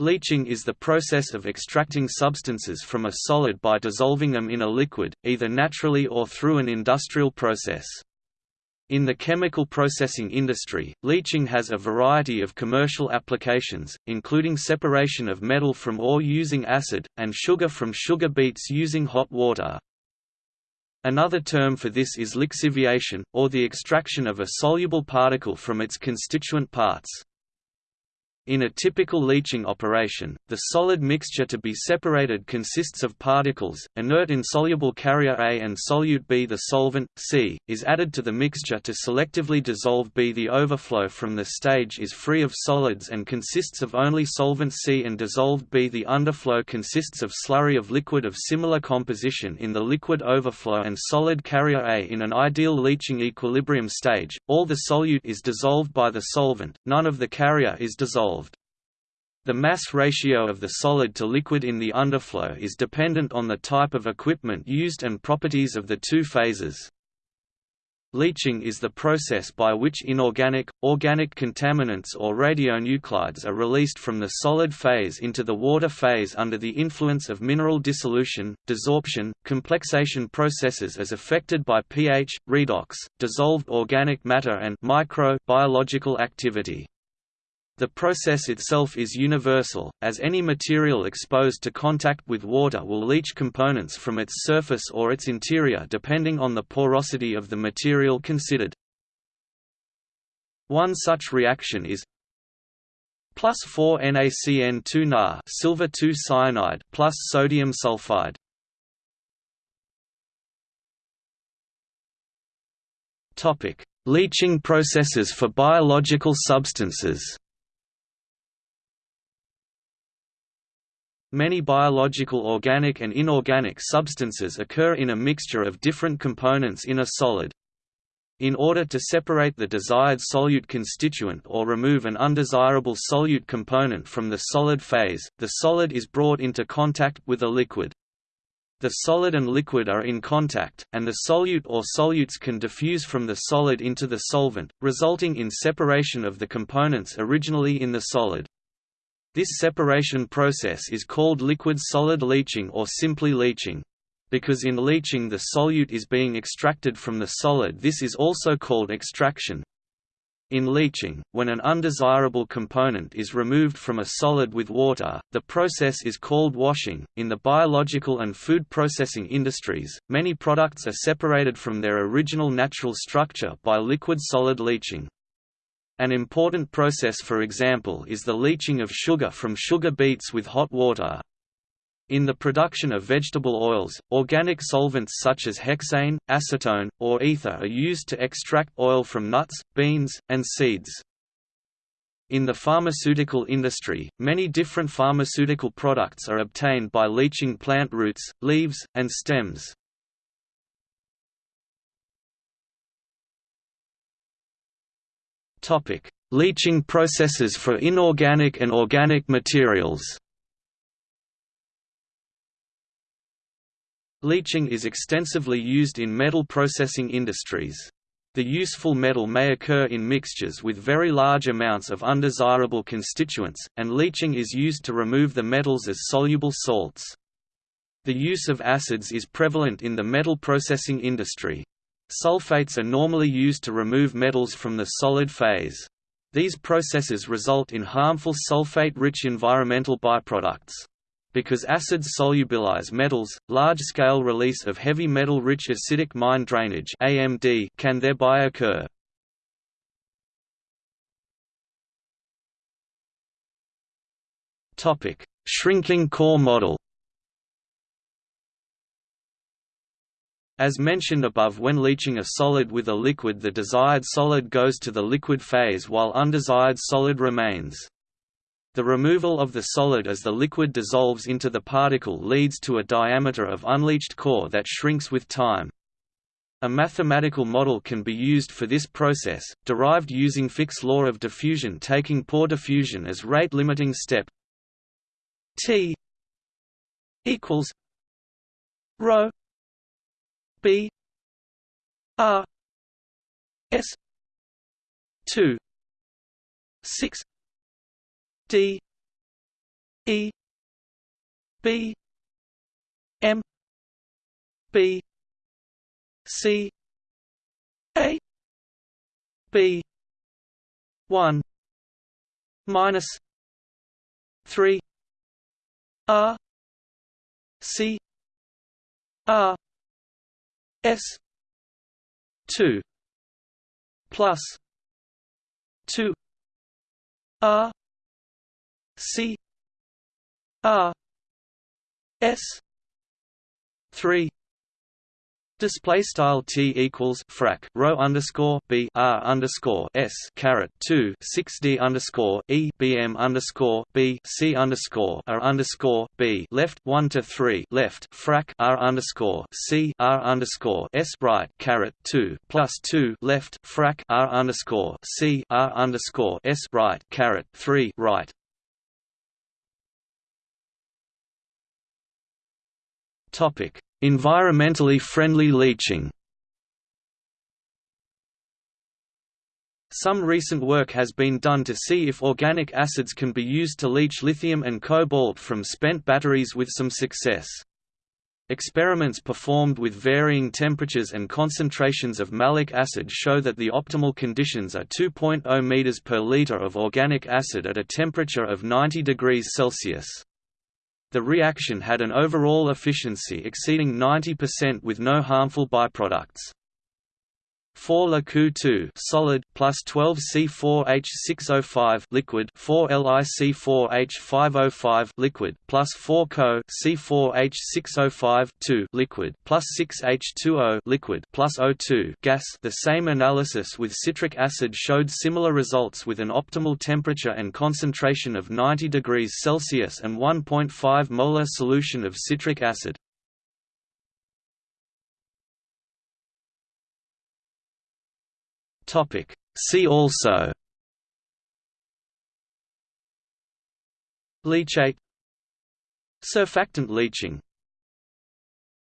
Leaching is the process of extracting substances from a solid by dissolving them in a liquid, either naturally or through an industrial process. In the chemical processing industry, leaching has a variety of commercial applications, including separation of metal from ore using acid, and sugar from sugar beets using hot water. Another term for this is lixiviation, or the extraction of a soluble particle from its constituent parts. In a typical leaching operation, the solid mixture to be separated consists of particles, inert insoluble carrier A and solute B. The solvent, C, is added to the mixture to selectively dissolve B. The overflow from the stage is free of solids and consists of only solvent C and dissolved B. The underflow consists of slurry of liquid of similar composition in the liquid overflow and solid carrier A. In an ideal leaching equilibrium stage, all the solute is dissolved by the solvent, none of the carrier is dissolved. The mass ratio of the solid to liquid in the underflow is dependent on the type of equipment used and properties of the two phases. Leaching is the process by which inorganic, organic contaminants or radionuclides are released from the solid phase into the water phase under the influence of mineral dissolution, desorption, complexation processes as affected by pH, redox, dissolved organic matter and micro biological activity. The process itself is universal, as any material exposed to contact with water will leach components from its surface or its interior depending on the porosity of the material considered. One such reaction is plus 4 NaCN2 Na silver 2 cyanide plus sodium sulfide. Topic: Leaching processes for biological substances. Many biological organic and inorganic substances occur in a mixture of different components in a solid. In order to separate the desired solute constituent or remove an undesirable solute component from the solid phase, the solid is brought into contact with a liquid. The solid and liquid are in contact, and the solute or solutes can diffuse from the solid into the solvent, resulting in separation of the components originally in the solid. This separation process is called liquid-solid leaching or simply leaching. Because in leaching the solute is being extracted from the solid this is also called extraction. In leaching, when an undesirable component is removed from a solid with water, the process is called washing. In the biological and food processing industries, many products are separated from their original natural structure by liquid solid leaching. An important process for example is the leaching of sugar from sugar beets with hot water. In the production of vegetable oils, organic solvents such as hexane, acetone, or ether are used to extract oil from nuts, beans, and seeds. In the pharmaceutical industry, many different pharmaceutical products are obtained by leaching plant roots, leaves, and stems. Topic: Leaching processes for inorganic and organic materials. Leaching is extensively used in metal processing industries. The useful metal may occur in mixtures with very large amounts of undesirable constituents, and leaching is used to remove the metals as soluble salts. The use of acids is prevalent in the metal processing industry. Sulfates are normally used to remove metals from the solid phase. These processes result in harmful sulfate-rich environmental byproducts. Because acids solubilize metals, large-scale release of heavy metal-rich acidic mine drainage (AMD) can thereby occur. Shrinking core model. As mentioned above when leaching a solid with a liquid the desired solid goes to the liquid phase while undesired solid remains. The removal of the solid as the liquid dissolves into the particle leads to a diameter of unleached core that shrinks with time. A mathematical model can be used for this process, derived using Fick's law of diffusion taking pore diffusion as rate-limiting step T equals rho B R S two six D E B M B C A B one minus three R C R S two plus two R C R S three Display style t equals frac rho underscore b r underscore s caret two six d underscore e b m underscore b c underscore r underscore b left one to three left frac r underscore c r underscore s right caret two plus two left frac r underscore c r underscore s right caret three right. Topic Environmentally friendly leaching Some recent work has been done to see if organic acids can be used to leach lithium and cobalt from spent batteries with some success. Experiments performed with varying temperatures and concentrations of malic acid show that the optimal conditions are 2.0 m per liter of organic acid at a temperature of 90 degrees Celsius. The reaction had an overall efficiency exceeding 90% with no harmful byproducts. 4 Cu2 solid plus 12 C4H605 liquid 4 LiC4H505 liquid plus 4 Co C4H605 2 liquid plus 6 H2O liquid plus O2 gas. The same analysis with citric acid showed similar results with an optimal temperature and concentration of 90 degrees Celsius and 1.5 molar solution of citric acid. Topic. See also Leachate Surfactant leaching